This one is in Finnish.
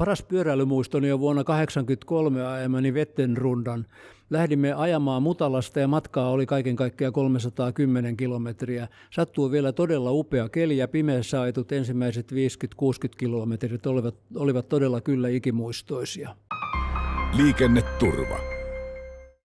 Paras pyöräilymuistoni on vuonna 1983 ajamani Vettenrundan. Lähdimme ajamaan Mutalasta ja matkaa oli kaiken kaikkiaan 310 kilometriä. Sattuu vielä todella upea keli ja pimeässä ajetut ensimmäiset 50-60 kilometrit olivat, olivat todella kyllä ikimuistoisia. Liikenneturva.